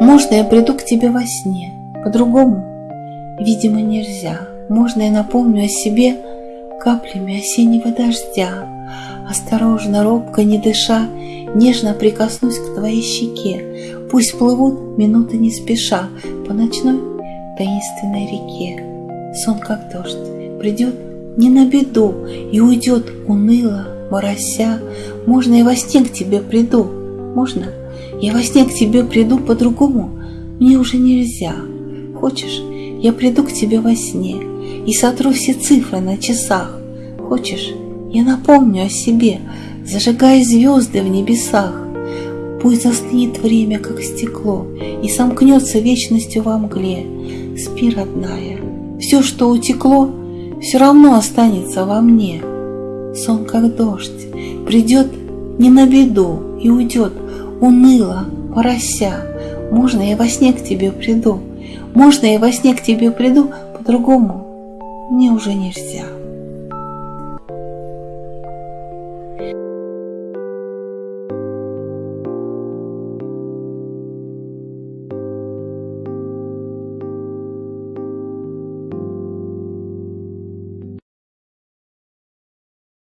Можно я приду к тебе во сне? По-другому? Видимо, нельзя. Можно я напомню о себе каплями осеннего дождя? Осторожно, робко, не дыша, Нежно прикоснусь к твоей щеке. Пусть плывут минуты не спеша По ночной таинственной реке. Сон как дождь, придет не на беду И уйдет уныло, морося. Можно я во сне к тебе приду? Можно? Я во сне к тебе приду по-другому? Мне уже нельзя. Хочешь, я приду к тебе во сне И сотру все цифры на часах. Хочешь, я напомню о себе, Зажигая звезды в небесах. Пусть застынет время, как стекло, И сомкнется вечностью во мгле. Спи, родная, все, что утекло, Все равно останется во мне. Сон, как дождь, придет не на беду И уйдет уныло, порося. Можно я во сне к тебе приду? Можно я во сне к тебе приду? По-другому мне уже нельзя.